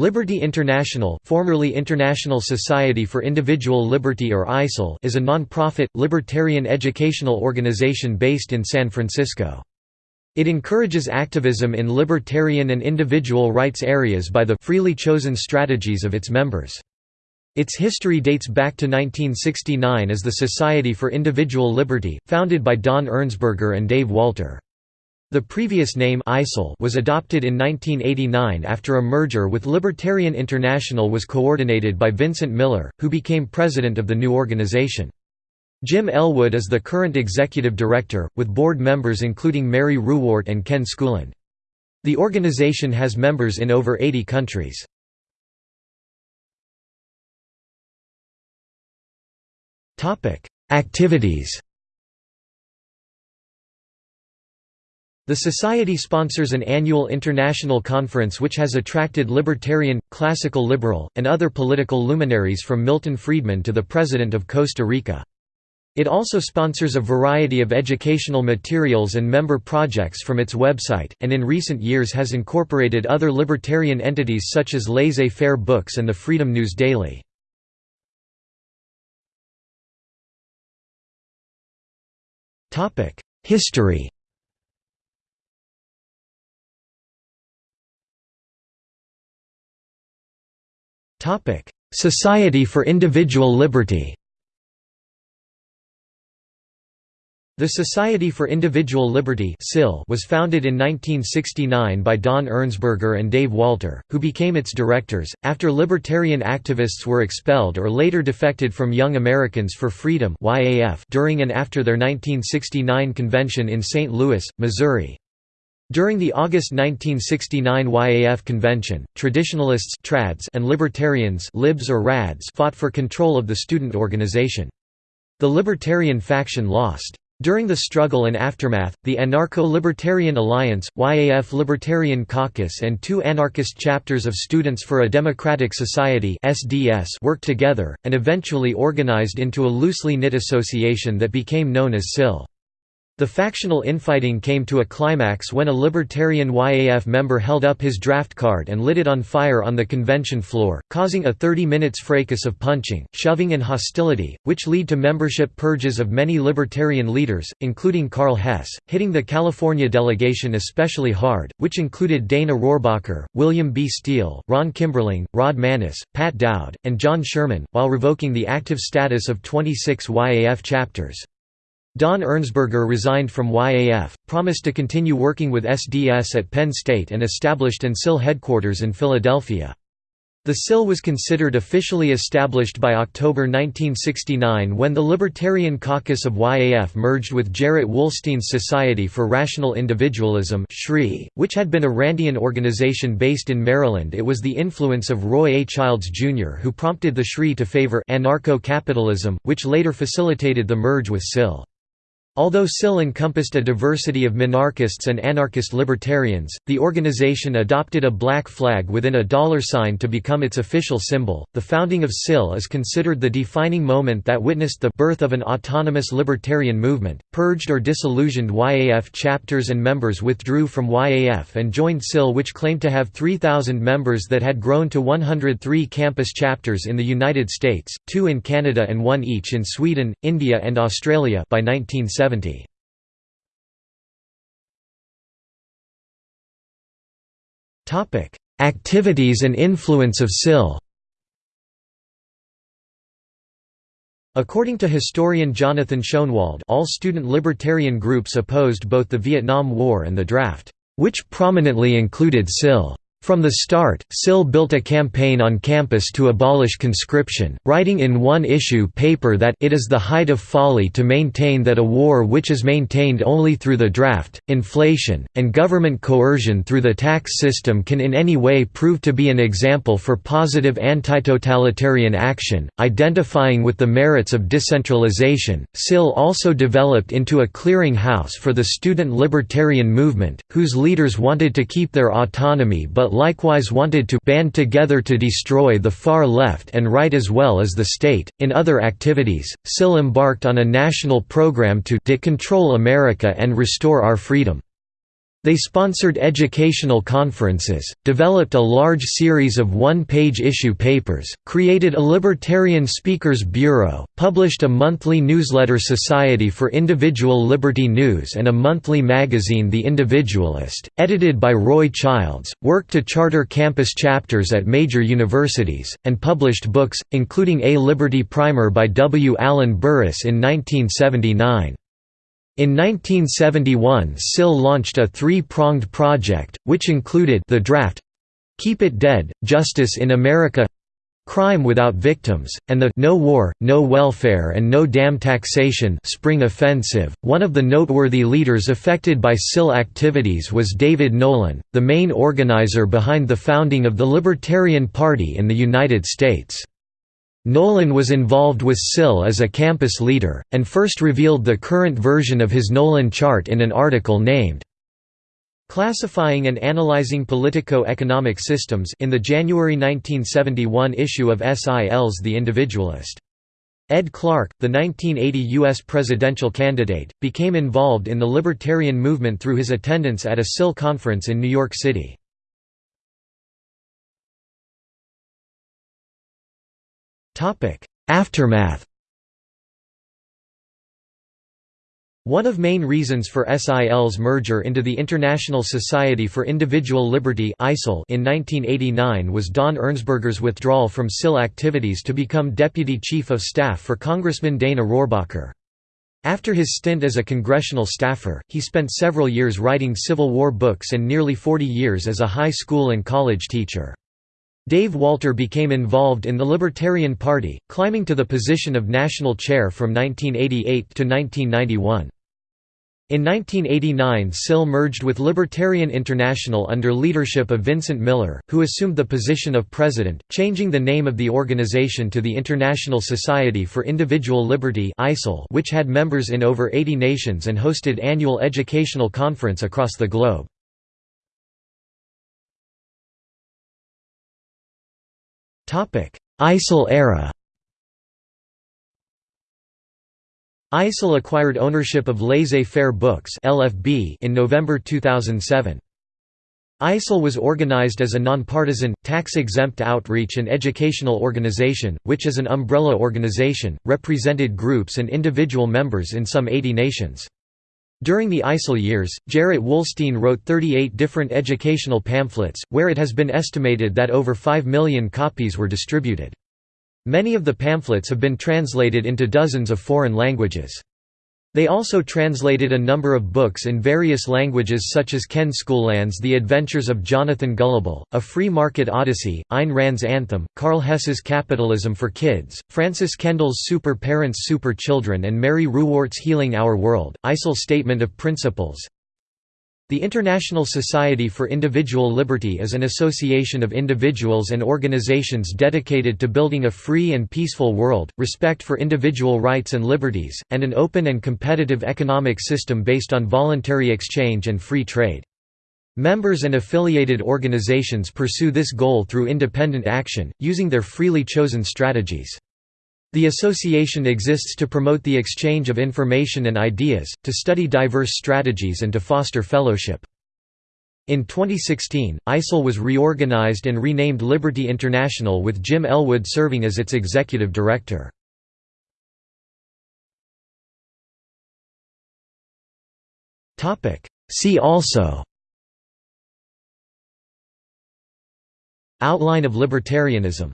Liberty International formerly International Society for Individual Liberty or ISIL is a non-profit, libertarian educational organization based in San Francisco. It encourages activism in libertarian and individual rights areas by the freely chosen strategies of its members. Its history dates back to 1969 as the Society for Individual Liberty, founded by Don Ernsberger and Dave Walter. The previous name ISIL was adopted in 1989 after a merger with Libertarian International was coordinated by Vincent Miller, who became president of the new organization. Jim Elwood is the current executive director, with board members including Mary Ruwart and Ken Schoolland. The organization has members in over 80 countries. Activities The Society sponsors an annual international conference which has attracted libertarian, classical liberal, and other political luminaries from Milton Friedman to the President of Costa Rica. It also sponsors a variety of educational materials and member projects from its website, and in recent years has incorporated other libertarian entities such as Laissez-Faire Books and the Freedom News Daily. History Society for Individual Liberty The Society for Individual Liberty was founded in 1969 by Don Ernsberger and Dave Walter, who became its directors, after libertarian activists were expelled or later defected from Young Americans for Freedom during and after their 1969 convention in St. Louis, Missouri. During the August 1969 YAF convention, traditionalists trads and libertarians libs or rads fought for control of the student organization. The libertarian faction lost. During the struggle and aftermath, the Anarcho-Libertarian Alliance, YAF Libertarian Caucus and two anarchist chapters of Students for a Democratic Society worked together, and eventually organized into a loosely knit association that became known as SIL. The factional infighting came to a climax when a libertarian YAF member held up his draft card and lit it on fire on the convention floor, causing a 30 minutes fracas of punching, shoving and hostility, which lead to membership purges of many libertarian leaders, including Karl Hess, hitting the California delegation especially hard, which included Dana Rohrabacher, William B. Steele, Ron Kimberling, Rod Maness, Pat Dowd, and John Sherman, while revoking the active status of 26 YAF chapters. Don Ernsberger resigned from YAF, promised to continue working with SDS at Penn State and established an SIL headquarters in Philadelphia. The SIL was considered officially established by October 1969 when the Libertarian Caucus of YAF merged with Jarrett Wollstein's Society for Rational Individualism which had been a Randian organization based in Maryland it was the influence of Roy A. Childs, Jr. who prompted the SRI to favor anarcho-capitalism, which later facilitated the merge with SIL. Although SIL encompassed a diversity of minarchists and anarchist libertarians, the organization adopted a black flag within a dollar sign to become its official symbol. The founding of SIL is considered the defining moment that witnessed the birth of an autonomous libertarian movement. Purged or disillusioned YAF chapters and members withdrew from YAF and joined SIL, which claimed to have 3,000 members that had grown to 103 campus chapters in the United States, two in Canada, and one each in Sweden, India, and Australia by 1970. 1970. Activities and influence of SIL According to historian Jonathan Schoenwald all student libertarian groups opposed both the Vietnam War and the draft, which prominently included SIL. From the start, SIL built a campaign on campus to abolish conscription, writing in one issue paper that it is the height of folly to maintain that a war which is maintained only through the draft, inflation, and government coercion through the tax system can in any way prove to be an example for positive anti-totalitarian action, identifying with the merits of decentralization. SIL also developed into a clearinghouse for the student libertarian movement, whose leaders wanted to keep their autonomy but likewise wanted to band together to destroy the far left and right as well as the state. In other activities, SIL embarked on a national program to decontrol America and restore our freedom. They sponsored educational conferences, developed a large series of one-page issue papers, created a Libertarian Speakers Bureau, published a monthly newsletter Society for Individual Liberty News and a monthly magazine The Individualist, edited by Roy Childs, worked to charter campus chapters at major universities, and published books, including A Liberty Primer by W. Allen Burris in 1979. In 1971 SIL launched a three-pronged project, which included the draft Keep It Dead, Justice in America Crime Without Victims, and the No War, No Welfare and No Damn Taxation Spring Offensive. One of the noteworthy leaders affected by SIL activities was David Nolan, the main organizer behind the founding of the Libertarian Party in the United States. Nolan was involved with SIL as a campus leader, and first revealed the current version of his Nolan chart in an article named Classifying and Analyzing Politico-Economic Systems in the January 1971 issue of SIL's The Individualist. Ed Clark, the 1980 U.S. presidential candidate, became involved in the libertarian movement through his attendance at a SIL conference in New York City. Aftermath One of main reasons for SIL's merger into the International Society for Individual Liberty in 1989 was Don Ernsberger's withdrawal from SIL activities to become Deputy Chief of Staff for Congressman Dana Rohrabacher. After his stint as a congressional staffer, he spent several years writing Civil War books and nearly 40 years as a high school and college teacher. Dave Walter became involved in the Libertarian Party, climbing to the position of national chair from 1988 to 1991. In 1989 SIL merged with Libertarian International under leadership of Vincent Miller, who assumed the position of president, changing the name of the organization to the International Society for Individual Liberty which had members in over 80 nations and hosted annual educational conference across the globe. ISIL era ISIL acquired ownership of Laissez-Faire Books (LFB) in November 2007. ISIL was organized as a nonpartisan, tax-exempt outreach and educational organization, which as an umbrella organization, represented groups and individual members in some 80 nations. During the ISIL years, Jarrett Wollstein wrote 38 different educational pamphlets, where it has been estimated that over 5 million copies were distributed. Many of the pamphlets have been translated into dozens of foreign languages. They also translated a number of books in various languages such as Ken Schoolland's The Adventures of Jonathan Gullible, A Free Market Odyssey, Ayn Rand's Anthem, Karl Hess's Capitalism for Kids, Francis Kendall's Super Parents Super Children and Mary Ruwart's Healing Our World. ISIL's Statement of Principles the International Society for Individual Liberty is an association of individuals and organizations dedicated to building a free and peaceful world, respect for individual rights and liberties, and an open and competitive economic system based on voluntary exchange and free trade. Members and affiliated organizations pursue this goal through independent action, using their freely chosen strategies. The association exists to promote the exchange of information and ideas, to study diverse strategies and to foster fellowship. In 2016, ISIL was reorganized and renamed Liberty International with Jim Elwood serving as its executive director. See also Outline of libertarianism